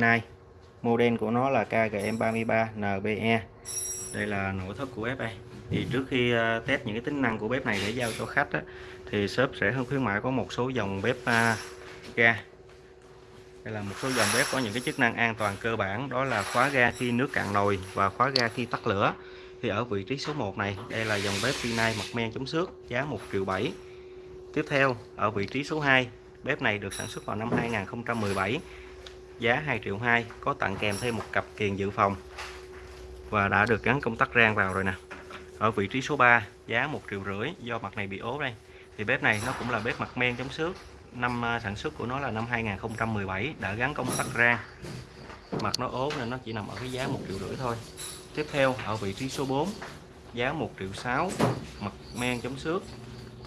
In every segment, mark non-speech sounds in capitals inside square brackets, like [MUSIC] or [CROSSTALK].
Nay, model của nó là KGM33NBE đây là nội thất của bếp đây. Thì trước khi ờ, test những cái tính năng của bếp này để giao cho khách á, thì shop sẽ hướng khuyến mại có một số dòng bếp uh, ga. Đây là một số dòng bếp có những cái chức năng an toàn cơ bản đó là khóa ga khi nước cạn nồi và khóa ga khi tắt lửa. Thì ở vị trí số 1 này đây là dòng bếp Rinnai mặt men chống xước giá 1 triệu 7 tiếp theo ở vị trí số 2 bếp này được sản xuất vào năm 2017 giá 2 triệu 2 có tặng kèm thêm một cặp kiền dự phòng. Và đã được gắn công tắc rang vào rồi nè. Ở vị trí số 3 giá 1 triệu rưỡi do mặt này bị ố đây. Thì bếp này nó cũng là bếp mặt men chống xước. Năm à, sản xuất của nó là năm 2017 đã gắn công tắc rang. Mặt nó ố nên nó chỉ nằm ở cái giá 1 triệu rưỡi thôi. Tiếp theo ở vị trí số 4 giá 1 triệu 6 mặt men chống xước.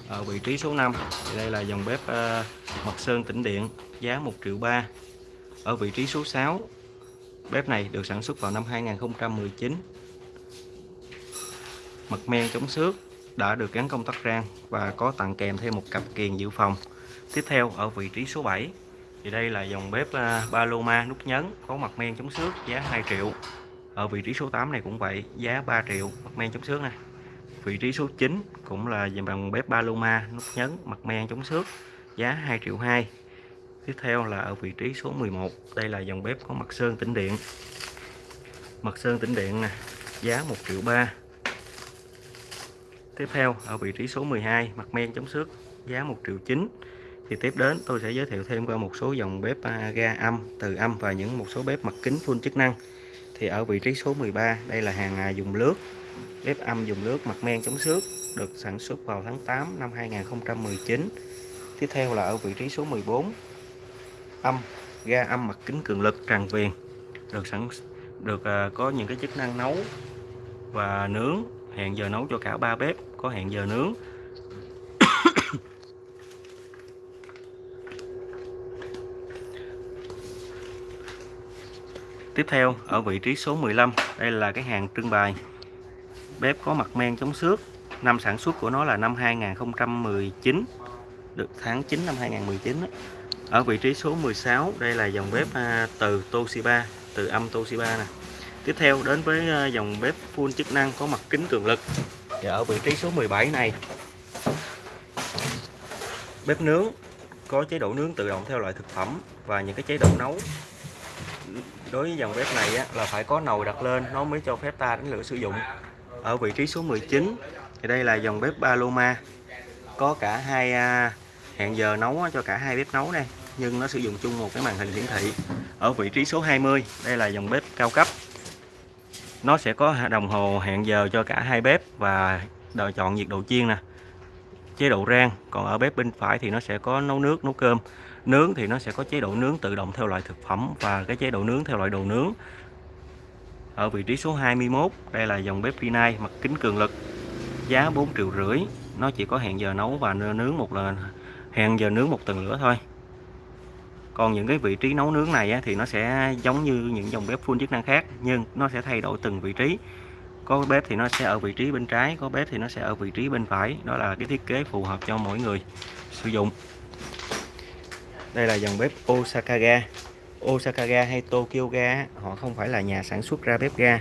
Ở vị trí số 5 thì đây là dòng bếp uh, mặt sơn tĩnh điện giá 1 triệu 3 ở vị trí số 6 bếp này được sản xuất vào năm 2019 mặt men chống xước đã được gắn công tắc rang và có tặng kèm thêm một cặp kiềng dự phòng. Tiếp theo, ở vị trí số 7 thì đây là dòng bếp à, Paloma nút nhấn có mặt men chống xước giá 2 triệu. Ở vị trí số 8 này cũng vậy, giá 3 triệu mặt men chống xước này vị trí số 9 cũng là dòng bếp Paloma nút nhấn mặt men chống xước, giá 2 triệu 2 tiếp theo là ở vị trí số 11 đây là dòng bếp có mặt sơn tĩnh điện. Mặt sơn tĩnh điện nè, giá 1 triệu 3 tiếp theo, ở vị trí số 12 mặt men chống xước, giá 1 triệu 9 thì tiếp đến, tôi sẽ giới thiệu thêm qua một số dòng bếp à, ga âm, từ âm và những một số bếp mặt kính full chức năng. Thì ở vị trí số 13 đây là hàng à, dùng lướt bếp âm dùng lướt mặt men chống xước, được sản xuất vào tháng 8 năm 2019 tiếp theo là ở vị trí số 14 âm ga âm mặt kính cường lực tràn viền được sẵn được uh, có những cái chức năng nấu và nướng. Hẹn giờ nấu cho cả ba bếp có hẹn giờ nướng. [COUGHS] Tiếp theo ở vị trí số 15 đây là cái hàng trưng bày. Bếp có mặt men chống xước. Năm sản xuất của nó là năm 2019 được tháng 9 năm 2019 đó ở vị trí số 16 đây là dòng bếp à, từ Toshiba từ âm Toshiba nè. Tiếp theo đến với à, dòng bếp full chức năng có mặt kính cường lực. Và ở vị trí số 17 này bếp nướng có chế độ nướng tự động theo loại thực phẩm và những cái chế độ nấu. Đối với dòng bếp này á, là phải có nồi đặt lên nó mới cho phép ta đánh lửa sử dụng. Ở vị trí số 19 thì đây là dòng bếp Paloma. Có cả hai à, hẹn giờ nấu cho cả hai bếp nấu đây. Nhưng nó sử dụng chung một cái màn hình hiển thị ở vị trí số 20 đây là dòng bếp cao cấp. Nó sẽ có đồng hồ hẹn giờ cho cả hai bếp và đòi chọn nhiệt độ chiên nè. Chế độ rang, còn ở bếp bên phải thì nó sẽ có nấu nước, nấu cơm. Nướng thì nó sẽ có chế độ nướng tự động theo loại thực phẩm và cái chế độ nướng theo loại đồ nướng. Ở vị trí số 21 đây là dòng bếp Rinnai mặt kính cường lực. Giá 4 triệu rưỡi. Nó chỉ có hẹn giờ nấu và nướng một lần hẹn giờ nướng một tuần lửa thôi. Còn những cái vị trí nấu nướng này á, thì nó sẽ giống như những dòng bếp full chức năng khác nhưng nó sẽ thay đổi từng vị trí. Có bếp thì nó sẽ ở vị trí bên trái có bếp thì nó sẽ ở vị trí bên phải. Đó là cái thiết kế phù hợp cho mỗi người sử dụng. Đây là dòng bếp Osaka ga. Osaka ga hay Tokyo ga họ không phải là nhà sản xuất ra bếp ga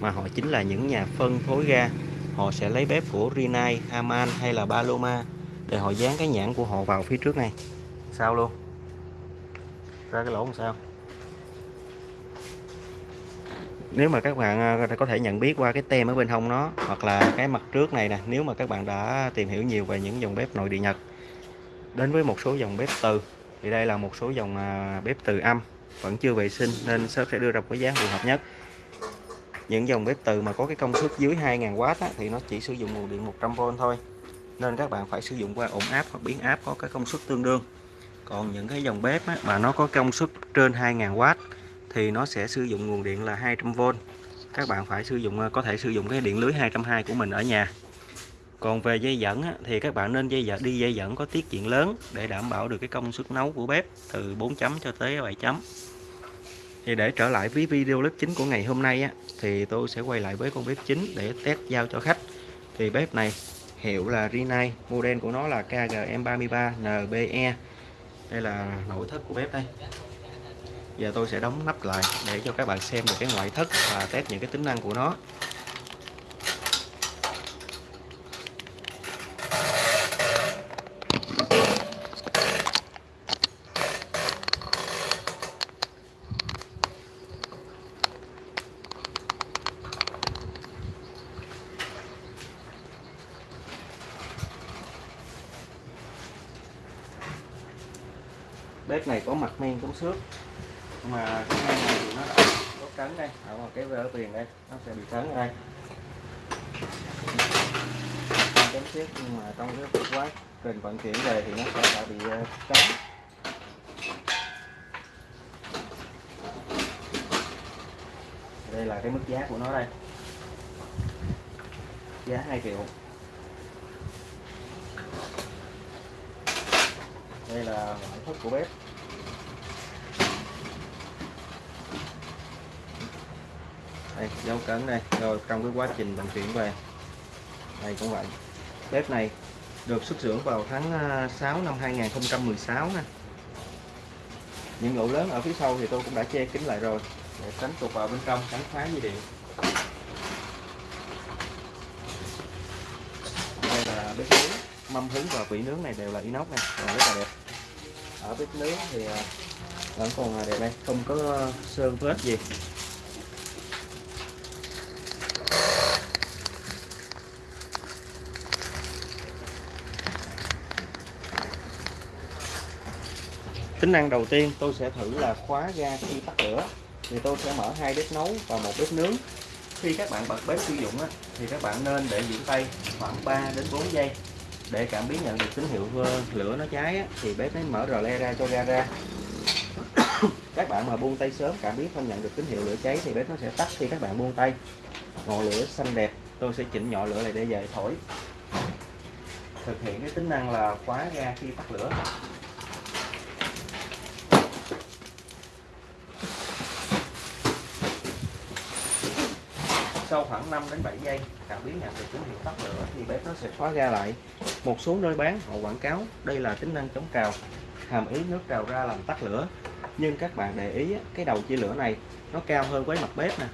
mà họ chính là những nhà phân phối ga. Họ sẽ lấy bếp của Rinnai, Haman hay là Paloma để họ dán cái nhãn của họ vào phía trước này sao luôn? Ra cái lỗ làm sao? Nếu mà các bạn à, có thể nhận biết qua cái tem ở bên hông nó hoặc là cái mặt trước này nè nếu mà các bạn đã tìm hiểu nhiều về những dòng bếp nội địa Nhật. Đến với một số dòng bếp từ thì đây là một số dòng à, bếp từ âm vẫn chưa vệ sinh nên shop sẽ đưa ra một cái giá phù hợp nhất. Những dòng bếp từ mà có cái công suất dưới 2000W á, thì nó chỉ sử dụng nguồn điện 100V thôi nên các bạn phải sử dụng qua ổn áp hoặc biến áp có cái công suất tương đương. Còn những cái dòng bếp á, mà nó có công suất trên 2000W thì nó sẽ sử dụng nguồn điện là 200V các bạn phải sử dụng à, có thể sử dụng cái điện lưới 220 của mình ở nhà. Còn về dây dẫn á, thì các bạn nên dây dẫn đi dây dẫn có tiết diện lớn để đảm bảo được cái công suất nấu của bếp từ 4 chấm cho tới 7 chấm. Thì để trở lại với video clip chính của ngày hôm nay á, thì tôi sẽ quay lại với con bếp chính để test giao cho khách. Thì bếp này hiệu là Rinnai, model của nó là KGM33NBE đây là nội thất của bếp đây. Giờ tôi sẽ đóng nắp lại để cho các bạn xem được cái ngoại thất và test những cái tính năng của nó. Bếp này có mặt men chống xước. Mà cái men này thì nó đã có cấn đây. À, ở cái vỡ tiền đây nó sẽ bị cấn ở đây. Chống xước nhưng mà trong cái quá. Trình vận chuyển về thì nó sẽ đã bị ờ, cấn đây là cái mức giá của nó đây. Giá 2 triệu. Đây là ngoại thất của bếp. Đây, dấu cấn đây. Rồi, trong cái quá trình vận chuyển về, đây cũng vậy. Bếp này được xuất xưởng vào tháng à, 6 năm 2016 nè. Những lỗ lớn ở phía sau thì tôi cũng đã che kín lại rồi. Để tránh tụt vào bên trong, tránh phá dây điện. Đây là bếp nướng. Mâm hứng và vỉ nướng này đều là inox này rất là đẹp ở bếp nướng thì à, vẫn còn đẹp đây, không có sơn vết gì. Tính năng đầu tiên tôi sẽ thử là khóa ga khi tắt lửa. Thì tôi sẽ mở hai bếp nấu và một bếp nướng. Khi các bạn bật bếp sử dụng thì các bạn nên để giữ tay khoảng 3 đến 4 giây để cảm biến nhận được tín hiệu lửa nó cháy á, thì bếp mới mở rờ le ra cho ga ra. [COUGHS] Các bạn mà buông tay sớm cảm biến không nhận được tín hiệu lửa cháy thì bếp nó sẽ tắt khi các bạn buông tay. Ngọn lửa xanh đẹp tôi sẽ chỉnh nhỏ lửa lại để về thổi. Thực hiện cái tính năng là khóa ga khi tắt lửa sau khoảng 5 đến 7 giây, cảm biến nhận được tín hiệu tắt lửa thì bếp nó sẽ khóa ga lại. Một số nơi bán, họ quảng cáo, đây là tính năng chống trào hàm ý nước trào ra làm tắt lửa. Nhưng các bạn để ý cái đầu chia lửa này, nó cao hơn với mặt bếp nè.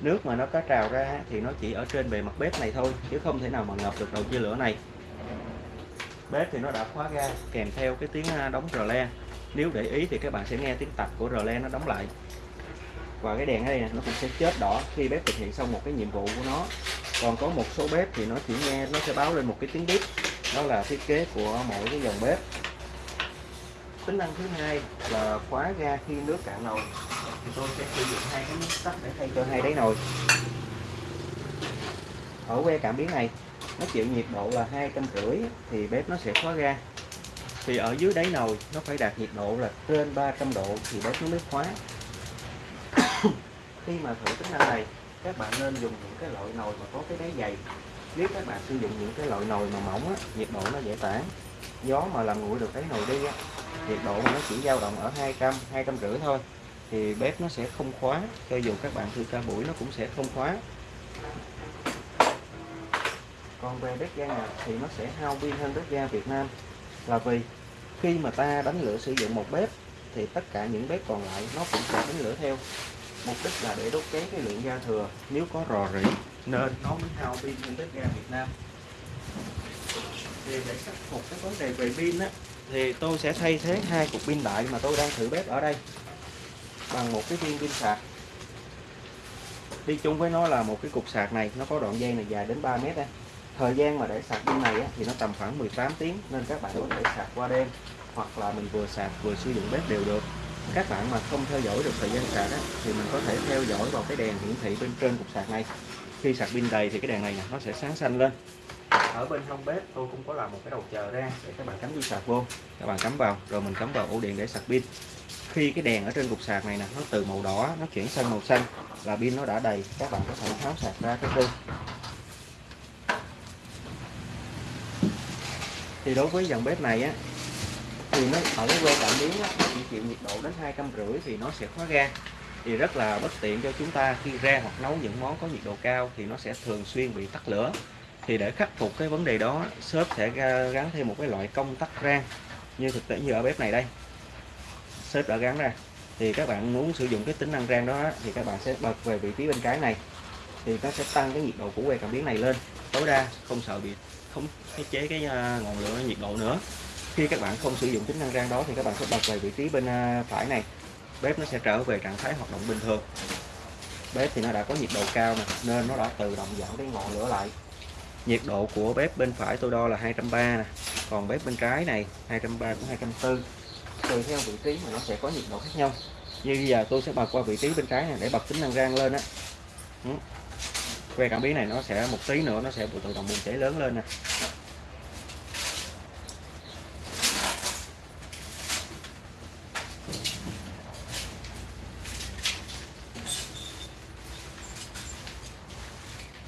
Nước mà nó có trào ra thì nó chỉ ở trên bề mặt bếp này thôi, chứ không thể nào mà ngập được đầu chia lửa này. Bếp thì nó đã khóa ga, kèm theo cái tiếng đóng rờ le. Nếu để ý thì các bạn sẽ nghe tiếng tạch của rờ le nó đóng lại và cái đèn ở đây nè, nó cũng sẽ chết đỏ khi bếp thực hiện xong một cái nhiệm vụ của nó. Còn có một số bếp thì nó chỉ nghe, nó sẽ báo lên một cái tiếng bếp đó là thiết kế của mỗi cái dòng bếp. Tính năng thứ hai là khóa ga khi nước cạn nồi. Thì tôi sẽ sử dụng hai cái nút tắt để thay cho hai đáy nồi. Ở que cảm biến này, nó chịu nhiệt độ là hai trăm rưỡi thì bếp nó sẽ khóa ga. Thì ở dưới đáy nồi, nó phải đạt nhiệt độ là trên 300 độ thì bếp nó mới khóa khi mà thử tính năng này các bạn nên dùng những cái loại nồi mà có cái đáy dày. Nếu các bạn sử dụng những cái loại nồi mà mỏng á, nhiệt độ nó dễ tản. Gió mà làm nguội được cái nồi đi á, nhiệt độ mà nó chỉ dao động ở 200 200 rưỡi thôi thì bếp nó sẽ không khóa. Cho dù các bạn thư ca buổi nó cũng sẽ không khóa. Còn về bếp ga Nhật thì nó sẽ hao pin hơn bếp ga Việt Nam. Là vì khi mà ta đánh lửa sử dụng một bếp thì tất cả những bếp còn lại nó cũng sẽ đánh lửa theo mục đích là để đốt cháy cái lượng ga thừa. Nếu có rò rỉ nên nó mới hao pin trên bếp ga Việt Nam. Thì để khắc phục cái vấn đề về pin á thì tôi sẽ thay thế hai cục pin đại mà tôi đang thử bếp ở đây bằng một cái viên pin sạc. Đi chung với nó là một cái cục sạc này nó có đoạn dây này dài đến 3 mét đây thời gian mà để sạc pin này á, thì nó tầm khoảng 18 tiếng nên các bạn có thể sạc qua đêm hoặc là mình vừa sạc vừa sử dụng bếp đều được các bạn mà không theo dõi được thời gian sạc á, thì mình có thể theo dõi vào cái đèn hiển thị bên trên cục sạc này. Khi sạc pin đầy thì cái đèn này nè nó sẽ sáng xanh lên. Ở bên hông bếp tôi cũng có làm một cái đầu chờ ra để các bạn cắm dây sạc vô. Các bạn cắm vào rồi mình cắm vào ổ điện để sạc pin. Khi cái đèn ở trên cục sạc này nè nó từ màu đỏ nó chuyển sang màu xanh là pin nó đã đầy các bạn có thể tháo sạc ra cái pin thì đối với dòng bếp này á thì nó ở cái que cảm biến á, nó chỉ chịu nhiệt độ đến hai trăm rưỡi thì nó sẽ khóa ga thì rất là bất tiện cho chúng ta khi ra hoặc nấu những món có nhiệt độ cao thì nó sẽ thường xuyên bị tắt lửa. Thì để khắc phục cái vấn đề đó shop sẽ gắn thêm một cái loại công tắc rang như thực tế như ở bếp này đây. Shop đã gắn ra. Thì các bạn muốn sử dụng cái tính năng rang đó thì các bạn sẽ bật về vị trí bên trái này. Thì nó sẽ tăng cái nhiệt độ của que cảm biến này lên. Tối đa không sợ bị không chế cái à, ngọn lửa nhiệt độ nữa khi các bạn không sử dụng tính năng rang đó thì các bạn sẽ bật về vị trí bên à, phải này. Bếp nó sẽ trở về trạng thái hoạt động bình thường. Bếp thì nó đã có nhiệt độ cao nè, nên nó đã tự động giảm cái ngọn lửa lại. Nhiệt độ của bếp bên phải tôi đo là 230 nè, còn bếp bên trái này 230 cũng 240 tùy theo vị trí mà nó sẽ có nhiệt độ khác nhau. Như bây giờ tôi sẽ bật qua vị trí bên trái này để bật tính năng rang lên á. Que cảm biến này nó sẽ, một tí nữa nó sẽ tự động bùng cháy lớn lên nè.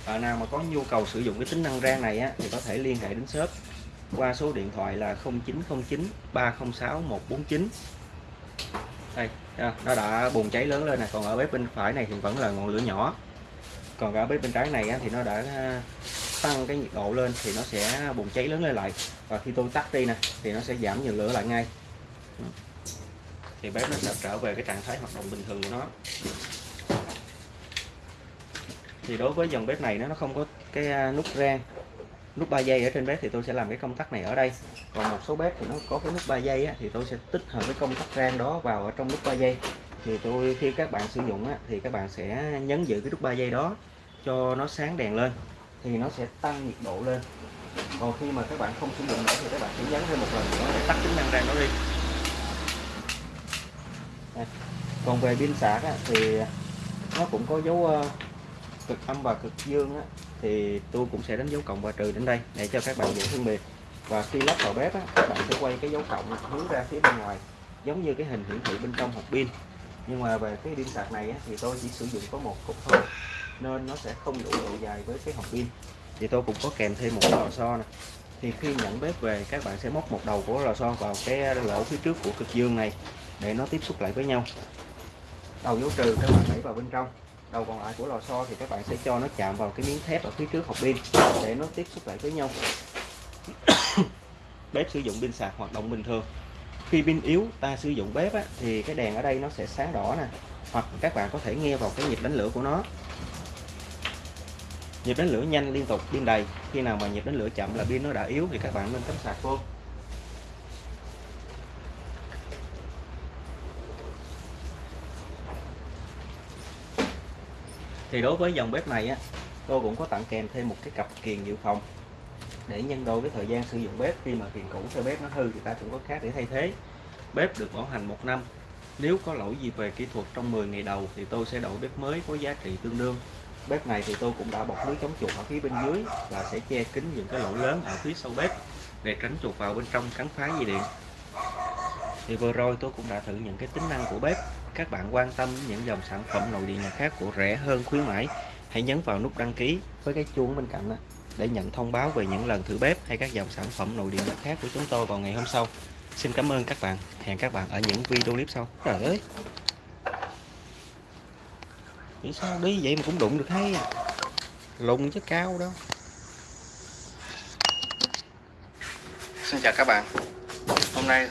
Bạn nào mà có nhu cầu sử dụng cái tính năng rang này á, thì có thể liên hệ đến shop qua số điện thoại là 0909 306 149 đây nó đã bùng cháy lớn lên nè còn ở bếp bên phải này thì vẫn là ngọn lửa nhỏ. Còn ở bếp bên trái này á, thì nó đã ờ, tăng cái nhiệt độ lên thì nó sẽ bùng cháy lớn lên lại. Và khi tôi tắt đi nè thì nó sẽ giảm nhiệt lửa lại ngay. Ừ. Thì bếp nó sẽ trở về cái trạng thái hoạt động bình thường của nó thì đối với dòng bếp này nó không có cái à, nút rang. Nút 3 giây ở trên bếp thì tôi sẽ làm cái công tắc này ở đây. Còn một số bếp thì nó có cái nút 3 giây á, thì tôi sẽ tích hợp cái công tắc rang đó vào ở trong nút 3 giây thì tôi khi các bạn sử dụng á, thì các bạn sẽ nhấn giữ cái nút 3 giây đó cho nó sáng đèn lên thì nó sẽ tăng nhiệt độ lên. Còn khi mà các bạn không sử dụng nữa thì các bạn sẽ nhấn thêm một lần nữa để tắt tính năng rang nó đi. À, còn về pin sạc á, thì nó cũng có dấu ờ, cực âm và cực dương á, thì tôi cũng sẽ đánh dấu cộng và trừ đến đây để cho các bạn dễ phân biệt. Và khi lắp vào bếp á, các bạn sẽ quay cái dấu cộng hướng ra phía bên ngoài giống như cái hình hiển thị bên trong hộp pin. Nhưng mà về cái pin sạc này á, thì tôi chỉ sử dụng có một cục thôi nên nó sẽ không đủ độ dài với cái hộp pin. Thì tôi cũng có kèm thêm một lò xo này thì khi nhận bếp về các bạn sẽ móc một đầu của lò xo vào cái lỗ phía trước của cực dương này để nó tiếp xúc lại với nhau. Đầu dấu trừ các bạn đẩy vào bên trong đầu còn lại của lò xo thì các bạn sẽ cho nó chạm vào cái miếng thép ở phía trước hộp pin để nó tiếp xúc lại với nhau. [COUGHS] Bếp sử dụng pin sạc hoạt động bình thường. Khi pin yếu ta sử dụng bếp á, thì cái đèn ở đây nó sẽ sáng đỏ nè hoặc các bạn có thể nghe vào cái nhịp đánh lửa của nó. Nhịp đánh lửa nhanh liên tục pin đầy. Khi nào mà nhịp đánh lửa chậm là pin nó đã yếu thì các bạn nên cắm sạc vô. Thì đối với dòng bếp này á tôi cũng có tặng kèm thêm một cái cặp kiềng dự phòng. Để nhân đôi cái thời gian sử dụng bếp, khi mà kiềng cũ cho bếp nó hư thì ta cũng có khác để thay thế. Bếp được bảo hành một năm. Nếu có lỗi gì về kỹ thuật trong 10 ngày đầu thì tôi sẽ đổi bếp mới có giá trị tương đương. Bếp này thì tôi cũng đã bọc lưới chống chuột ở phía bên dưới và sẽ che kín những cái lỗ lớn ở phía sau bếp để tránh chuột vào bên trong cắn phá dây điện. Thì vừa rồi tôi cũng đã thử những cái tính năng của bếp các bạn quan tâm những dòng sản phẩm nội địa nhà khác của rẻ hơn khuyến mãi, hãy nhấn vào nút đăng ký với cái chuông bên cạnh để nhận thông báo về những lần thử bếp hay các dòng sản phẩm nội địa nhà khác của chúng tôi vào ngày hôm sau. Xin cảm ơn các bạn. Hẹn các bạn ở những video clip sau. Trời ơi. Nghĩ sao đi? Vậy mà cũng đụng được hay à? lùng chứ cao đâu. Xin chào các bạn. Hôm nay